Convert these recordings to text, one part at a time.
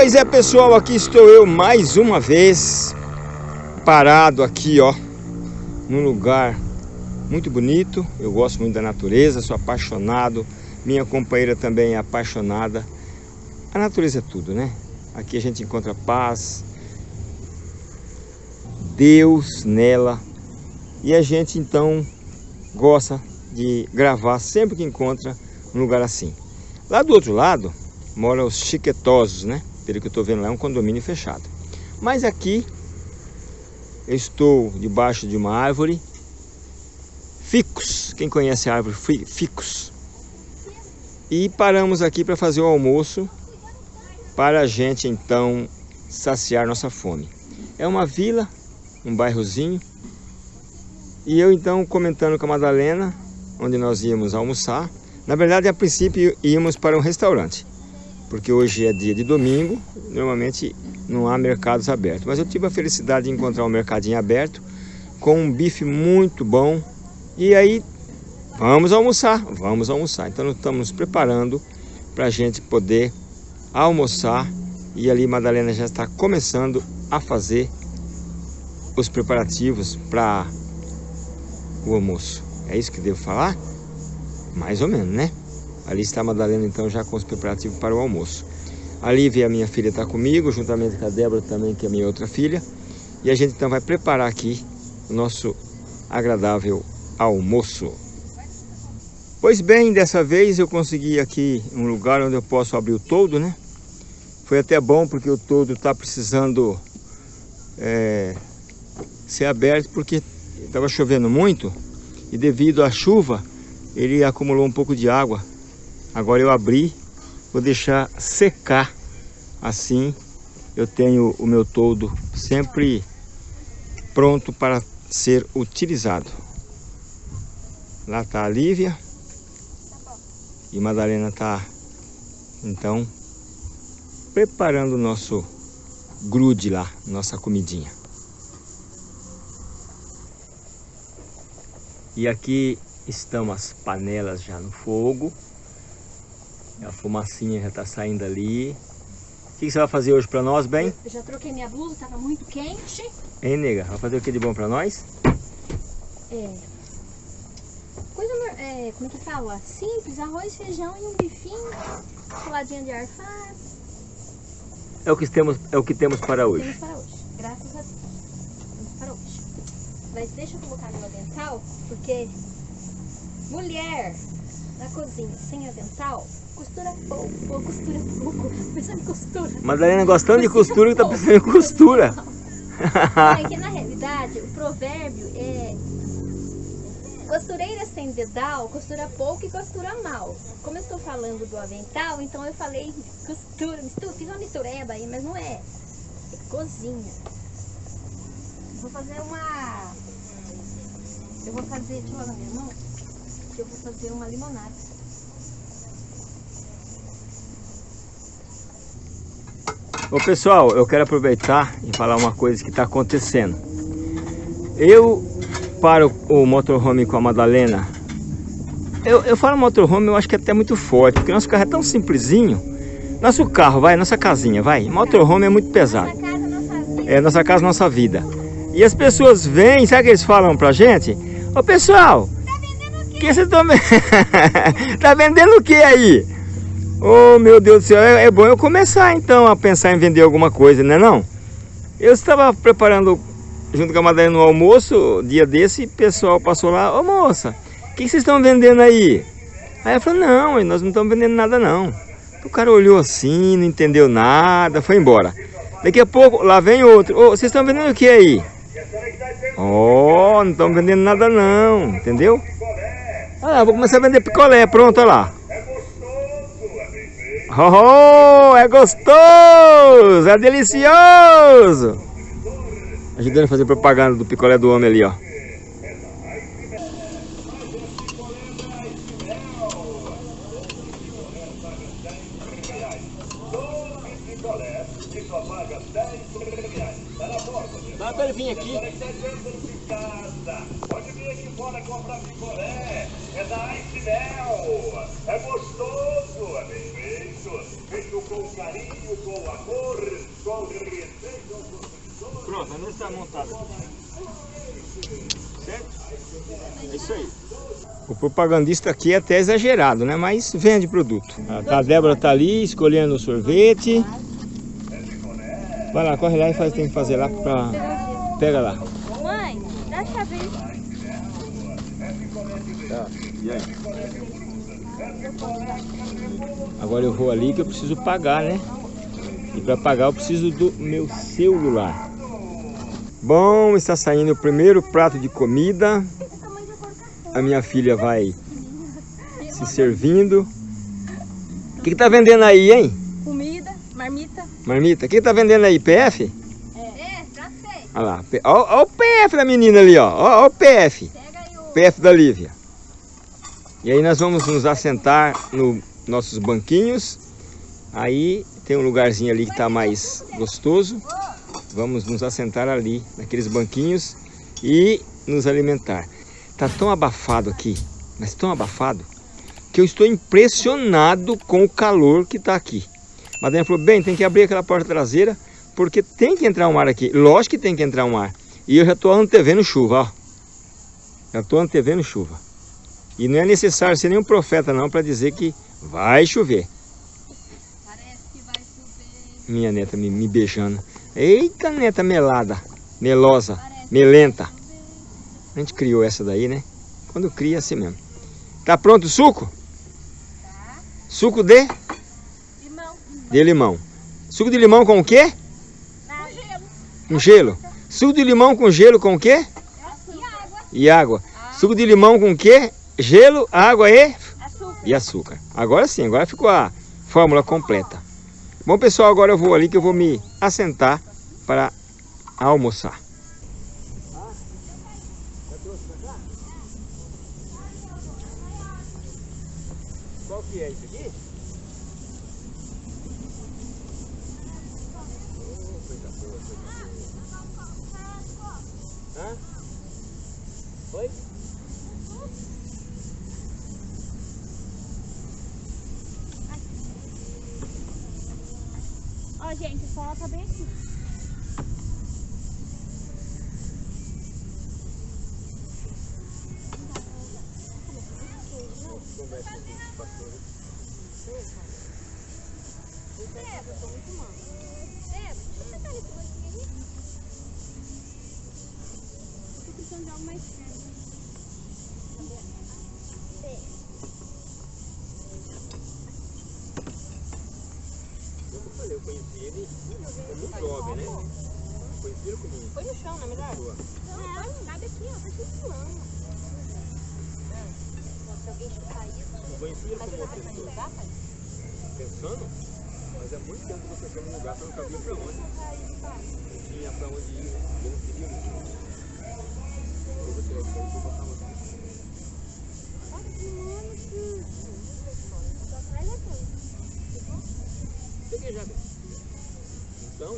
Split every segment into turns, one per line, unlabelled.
Pois é, pessoal, aqui estou eu mais uma vez parado aqui, ó, num lugar muito bonito. Eu gosto muito da natureza, sou apaixonado. Minha companheira também é apaixonada. A natureza é tudo, né? Aqui a gente encontra paz, Deus nela. E a gente então gosta de gravar sempre que encontra um lugar assim. Lá do outro lado moram os chiquetosos, né? Pelo que eu estou vendo lá, é um condomínio fechado. Mas aqui eu estou debaixo de uma árvore ficus. Quem conhece a árvore ficus? E paramos aqui para fazer o almoço para a gente então saciar nossa fome. É uma vila, um bairrozinho. E eu então comentando com a Madalena, onde nós íamos almoçar. Na verdade, a princípio íamos para um restaurante, porque hoje é dia de domingo, normalmente não há mercados abertos. Mas eu tive a felicidade de encontrar um mercadinho aberto com um bife muito bom. E aí, vamos almoçar, vamos almoçar. Então, nós estamos nos preparando para a gente poder almoçar. E ali, Madalena já está começando a fazer os preparativos para o almoço. É isso que devo falar? Mais ou menos, né? Ali está a Madalena, então, já com os preparativos para o almoço. A Lívia, a minha filha, está comigo, juntamente com a Débora também, que é minha outra filha. E a gente, então, vai preparar aqui o nosso agradável almoço. Pois bem, dessa vez eu consegui aqui um lugar onde eu posso abrir o todo, né? Foi até bom porque o todo está precisando é, ser aberto porque estava chovendo muito e devido à chuva ele acumulou um pouco de água. Agora eu abri, vou deixar secar. Assim eu tenho o meu todo sempre pronto para ser utilizado. Lá está a Lívia. E Madalena está, então, preparando o nosso grude lá, nossa comidinha. E aqui estão as panelas já no fogo. A fumacinha já está saindo ali. O que você vai fazer hoje para nós, bem?
Eu já troquei minha blusa, estava muito quente.
Hein, nega? Vai fazer o que de bom para nós?
É. Coisa, é, como é que fala? Simples, arroz, feijão e um bifinho, saladinha de alface.
É o que temos, é o que temos para hoje.
Temos para hoje, graças a Deus. Temos para hoje. Mas deixa eu colocar meu avental, porque mulher na cozinha sem avental costura pouco, ou costura pouco, pensando em costura.
Madalena gostando de costura, tá pensando em costura.
É que na realidade o provérbio é costureira sem dedal, costura pouco e costura mal. Como eu estou falando do avental, então eu falei costura, mistura, fiz uma mistureba aí, mas não é. É cozinha. Vou fazer uma... Eu vou fazer, deixa eu na minha mão, que eu vou fazer uma limonada.
Ô pessoal, eu quero aproveitar e falar uma coisa que está acontecendo. Eu paro o motorhome com a Madalena. Eu, eu falo motorhome, eu acho que é até muito forte, porque nosso carro é tão simplesinho. Nosso carro, vai, nossa casinha, vai. Motorhome é muito pesado.
Nossa casa, nossa vida.
É nossa casa, nossa vida. E as pessoas vêm, sabe o que eles falam pra gente? Ô pessoal,
Tá vendendo o quê?
que vocês estão Tá vendendo o que aí? Oh meu Deus do céu, é, é bom eu começar então a pensar em vender alguma coisa, né não? Eu estava preparando junto com a Madalena no almoço, dia desse, o pessoal passou lá, ô moça, o que vocês estão vendendo aí? Aí ela falou, não, nós não estamos vendendo nada não. O cara olhou assim, não entendeu nada, foi embora. Daqui a pouco, lá vem outro, ô, vocês estão vendendo o que aí? Oh, não estão vendendo nada não, entendeu? Ah, vou começar a vender picolé, pronto, olha lá. Oh, é gostoso, é delicioso. Ajudando a fazer propaganda do picolé do homem ali, ó. Dá pra aqui.
Pode vir aqui fora comprar picolé. É da Ice Mel. É gostoso, é bem feito. com carinho, com amor, com respeito aos professores.
Pronto, a está montada. Certo? É isso aí. O propagandista aqui é até exagerado, né? Mas vende produto. Ah, tá, a Débora tá ali escolhendo o sorvete. Vai lá, corre lá e faz, tem que fazer lá pra... Pega lá.
Mãe, dá a chave aí.
Tá, e aí? Agora eu vou ali que eu preciso pagar, né? E para pagar eu preciso do meu celular. Bom, está saindo o primeiro prato de comida. A minha filha vai se servindo. O que, que tá vendendo aí, hein?
Comida, marmita.
Marmita. O que, que tá vendendo aí? PF?
É, já sei.
Olha lá. Ó o PF da menina ali, ó. Ó, ó o PF. PF da Lívia. E aí nós vamos nos assentar nos nossos banquinhos. Aí tem um lugarzinho ali que está mais gostoso. Vamos nos assentar ali, naqueles banquinhos e nos alimentar. Tá tão abafado aqui, mas tão abafado, que eu estou impressionado com o calor que está aqui. A Madalena falou, bem, tem que abrir aquela porta traseira, porque tem que entrar um ar aqui. Lógico que tem que entrar um ar. E eu já estou antevendo chuva, ó. Já estou antevendo chuva. E não é necessário ser nenhum profeta não para dizer que vai chover.
Parece que vai chover.
Minha neta me, me beijando. Eita neta melada, melosa, melenta. A gente criou essa daí, né? Quando cria é assim mesmo. Tá pronto o suco? Suco de?
Limão.
De limão. Suco de limão com o quê?
Com gelo.
Com gelo. Suco de limão com gelo com o quê?
E água.
E água. Suco de limão com o quê? Gelo, água e
Açúcar.
e açúcar. Agora sim, agora ficou a fórmula completa. Bom, pessoal, agora eu vou ali que eu vou me assentar para almoçar. Qual que é isso aqui? Hã? Oi?
Ó, gente, o sol tá bem aqui.
Conheci ele muito jovem, né? Conheci ele como
Foi no chão, não é
pessoa.
Não, cabe aqui, ó. Tá tudo lama. Se alguém chutar isso...
Conheci ele como
você
uma pessoa. Pensando, mas é muito tempo que você foi num lugar que eu não sabia pra onde. Não tinha pra onde ir, né? Eu não queria ir. Eu vou tirar isso aí e vou botar uma Peguei já. Então,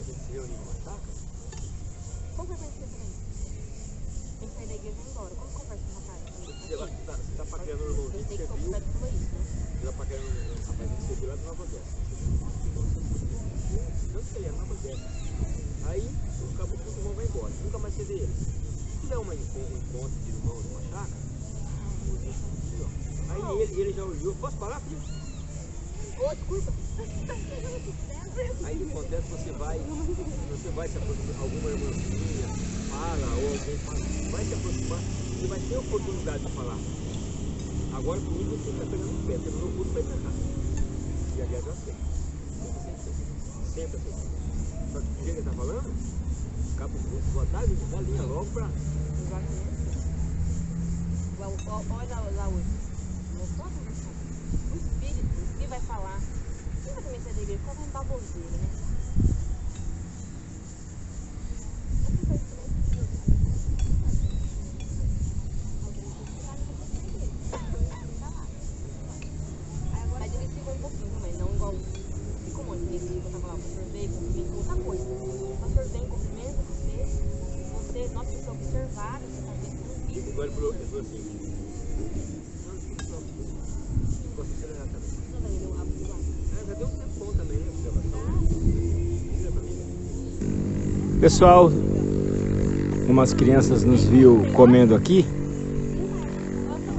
ele
proíbe a gente se reunir numa chácara,
Como que eu pensei também? Tem que sair da igreja e ir embora. Como converso com o rapaz?
você tá, você tá, você tá paquerando o irmãozinho que
sei
você viu,
né?
você tá paquerando o rapazinho que você viu lá de Nova Odessa. Que ele é Nova Odessa. Aí, o cabo do irmão vai embora, nunca mais você vê ele. Se tiver uma, um encontro de irmãos numa chácara, ó. aí ele, ele já olhou, posso falar, filho?
Ô, desculpa.
Aí o que acontece, você vai, você vai se aproximar, alguma irmãzinha fala, ou alguém fala, vai se aproximar, você vai ter oportunidade de falar. Agora comigo você está pegando o pé, pelo meu curso vai errar. E aliás eu aceito. Sempre aceito. Só que o que ele está falando, cabo curso, boa tarde, dá linha logo para.
Olha lá, hoje. A conversão. O Espírito, o que vai falar? Quem vai também sair da igreja? Qual vai baboseira, né?
Pessoal, umas crianças nos viu comendo aqui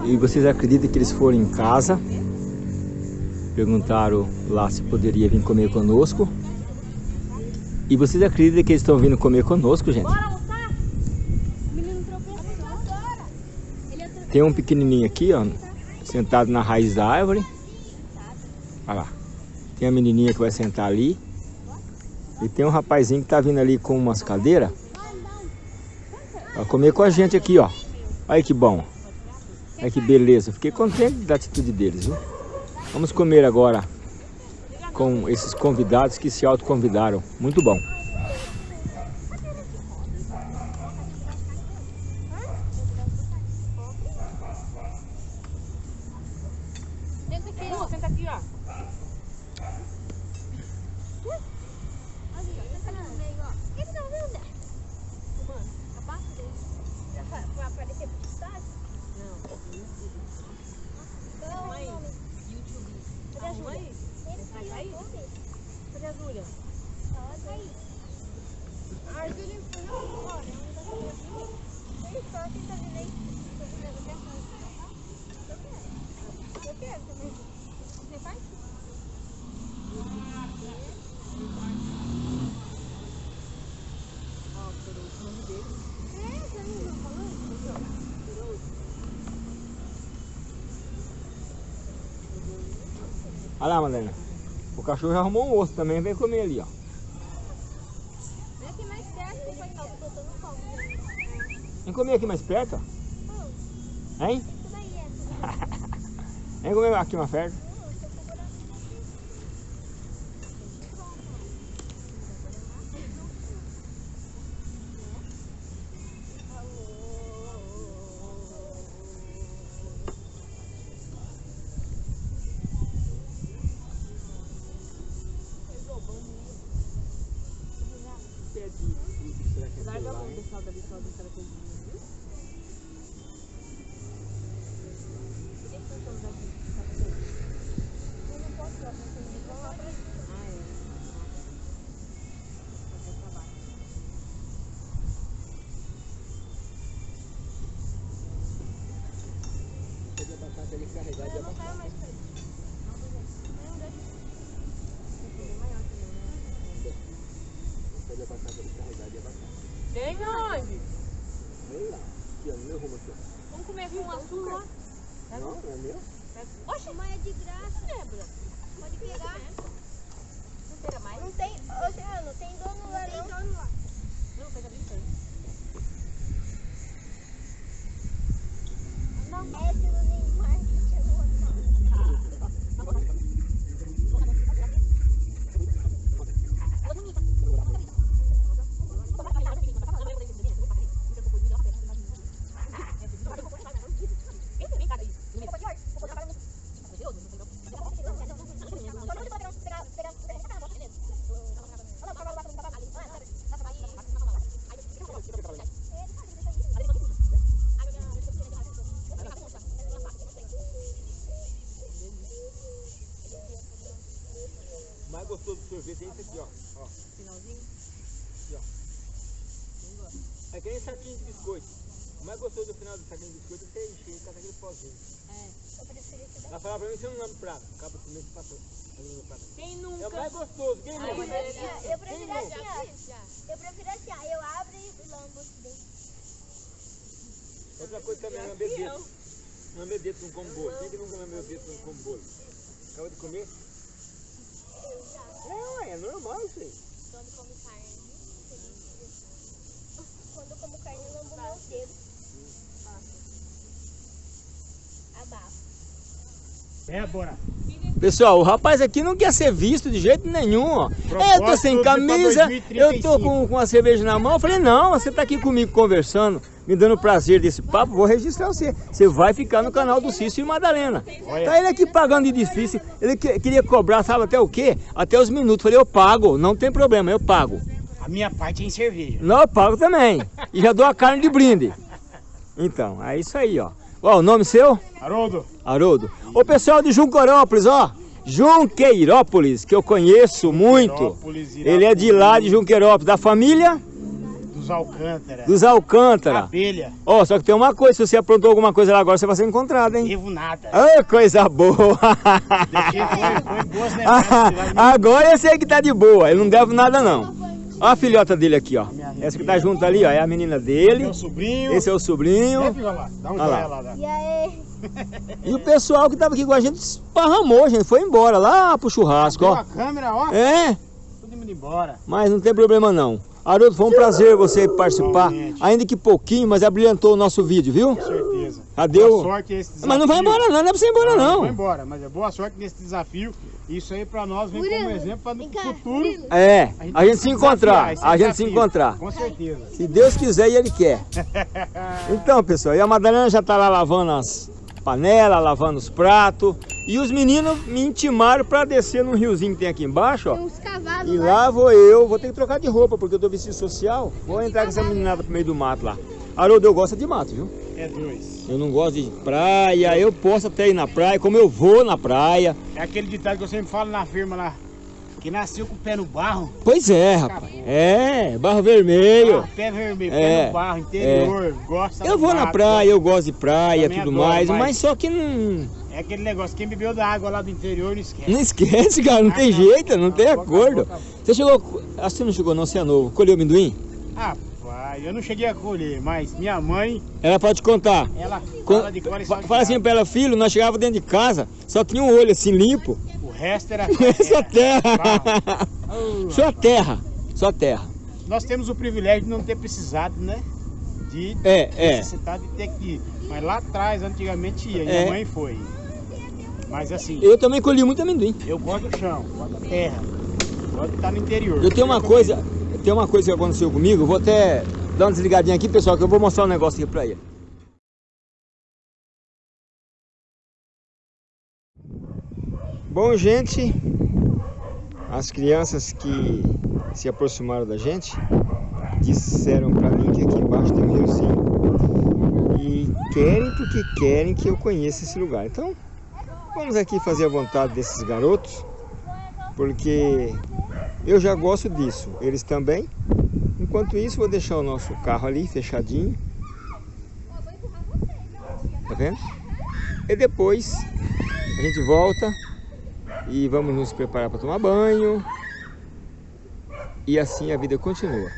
e vocês acreditam que eles foram em casa perguntaram lá se poderia vir comer conosco e vocês acreditam que eles estão vindo comer conosco, gente? Tem um pequenininho aqui, ó, sentado na raiz da árvore. Olha lá. Tem a menininha que vai sentar ali. E tem um rapazinho que tá vindo ali com umas cadeiras. Vai comer com a gente aqui, ó. Olha que bom. Olha que beleza. Fiquei contente da atitude deles, viu? Vamos comer agora com esses convidados que se autoconvidaram. Muito bom.
Senta aqui, ó.
Ó, senta aqui, ó.
Ali, ó. Senta ali no meio, ó. O que você tá fazendo, Zé?
Mano,
Abaixo dele. Pra, pra, pra aparecer publicidade?
não.
Qual é o
Mãe.
nome?
YouTube.
Cadê a
Arruma
Júlia?
aí.
Ele
Vai
tá
aí?
aí.
Cadê a Júlia?
Olha aí. A Júlia foi embora. Ele só tenta vir aí. Eu quero também. Você faz?
Ó, peraí, o nome dele.
É, você não tá falando?
Olha lá, Madalena. O cachorro já arrumou um osso também. Vem comer ali, ó.
Vem aqui mais perto, depois tá botando fome.
Vem comer aqui mais perto, ó. Hein?
Isso daí é.
Vem comer aqui mais perto.
Eu não quero mais pra isso. Não, deixa.
Esse é bem maior também, né? Tem onde? Vamos comer com açúcar.
Não, é meu?
Oxe, mas é de graça.
Lembra?
Pode pegar.
Não pega mais?
Não tem, Oceano, tem dono lá não. Tem dono lá.
Não.
É, se não tem mais, chegou outro.
É isso aqui, ó. ó.
Finalzinho?
É que nem saquinho de biscoito. O mais gostoso do final do saquinho de biscoito é você encher com aquele pozinho.
Eu prefiro esse daqui.
Ela falava pra mim, você não lama o prato. Acaba com passou. Não o prato.
Quem
É o
nunca?
mais gostoso, quem
Ai,
nunca?
é-
Eu prefiro assim, ó.
Já.
Eu prefiro assim, ó. Eu abro e lambo os dentes.
Outra coisa também é lamber dedo. Lamber dedo com como bolo. Quem que nunca lambeu dedo com como bolo? Acaba de comer? É, ué, é normal isso aí.
Quando come carne.
Quando eu como carne, eu lambo meus dedos. Abafo.
É, bora.
Pessoal, o rapaz aqui não quer ser visto de jeito nenhum, ó. É, eu tô sem camisa, eu
2035.
tô com, com a cerveja na mão. Eu falei, não, você tá aqui comigo conversando, me dando prazer desse papo, vou registrar você. Você vai ficar no canal do Cício e Madalena. Tá ele aqui pagando de difícil. Ele que- queria cobrar, sabe até o quê? Até os minutos. Eu falei, eu pago, não tem problema, eu pago.
A minha parte é em cerveja.
Não, eu pago também. E já dou a carne de brinde. Então, é isso aí, ó. Ó, o nome seu?
Haroldo,
Haroldo. O pessoal de Juncorópolis, ó. Junqueirópolis, que eu conheço muito. Ele é de lá de Junqueirópolis, da família
dos Alcântara,
dos Alcântara.
abelha,
Ó, só que tem uma coisa, se você aprontou alguma coisa lá agora, você vai ser encontrado, hein?
devo nada.
Ah, coisa boa!
Deixei, foi, foi boas lembranças.
Agora eu sei que tá de boa, ele não deve nada não. Ó a filhota dele aqui, ó. Essa que tá junto ali, ó, é a menina dele.
Meu sobrinho.
Esse é o sobrinho.
É, filha lá, dá um
Olha lá.
lá. dá.
E aí?
E o pessoal que tava aqui com a gente esparramou, gente. Foi embora lá pro churrasco,
Abriu
ó.
a câmera, ó.
É,
Tudo indo embora.
mas não tem problema não. Haroldo, foi um prazer você participar.
Igualmente.
Ainda que pouquinho, mas abrilhantou o nosso vídeo, viu?
Com certeza.
Cadê
boa sorte esse desafio.
Mas não vai embora não, não é pra você ir embora
Não vai
não.
embora, mas é boa sorte nesse desafio. Isso aí pra nós vem como exemplo para no
cá,
futuro
Murilo.
É, a gente se
desafiar,
encontrar,
esse
a gente se encontrar.
Com certeza.
Se Deus quiser e Ele quer. Então, pessoal, e a Madalena já tá lá lavando as panelas, lavando os pratos. E os meninos me intimaram para descer num riozinho que tem aqui embaixo, ó.
Tem uns cavalos
E
lá.
lá vou eu, vou ter que trocar de roupa, porque eu tô vestido social. Vou entrar com essa meninada pro meio do mato lá. Haroldo, eu gosto de mato, viu?
É dois.
Eu não gosto de praia, eu posso até ir na praia, como eu vou na praia.
É aquele ditado que eu sempre falo na firma lá. Que nasceu com o pé no barro,
Pois é, rapaz. É, barro vermelho.
ah, pé vermelho,
É,
pé no barro, interior, gosta
Eu vou na praia, eu gosto de praia e tudo
adoro,
mais,
mas-
mas só que não,
É aquele negócio, quem bebeu da água lá do interior não esquece.
não esquece, cara, não
Ah,
tem
não.
jeito, não tem acordo. Você chegou, acho que você não chegou não, você é novo, colheu amendoim?
Rapaz, eu não cheguei a colher, mas minha mãe,
Ela pode contar.
ela fala de cor e.
Fala assim pra ela, filho, nós chegava dentro de casa, só tinha um olho assim limpo,
O resto era...
só terra.
Oh,
Só terra, só terra.
Nós temos o privilégio de não ter precisado, né? De
É, é.
necessitar de ter que ir. Mas lá atrás, antigamente ia,
É.
minha mãe foi. Mas assim,
Eu também colhi muito amendoim.
eu gosto do chão, gosto da terra, gosto de estar no interior.
Eu tenho uma coisa, tem uma coisa que aconteceu comigo, vou até dar uma desligadinha aqui, pessoal, que eu vou mostrar um negócio aqui pra ele. Bom, gente, as crianças que se aproximaram da gente disseram pra mim que aqui embaixo tem um riozinho e querem porque querem que eu conheça esse lugar. Então, vamos aqui fazer a vontade desses garotos, porque eu já gosto disso, eles também. Enquanto isso, vou deixar o nosso carro ali fechadinho. Tá vendo? E depois a gente volta e vamos nos preparar para tomar banho. E assim a vida continua.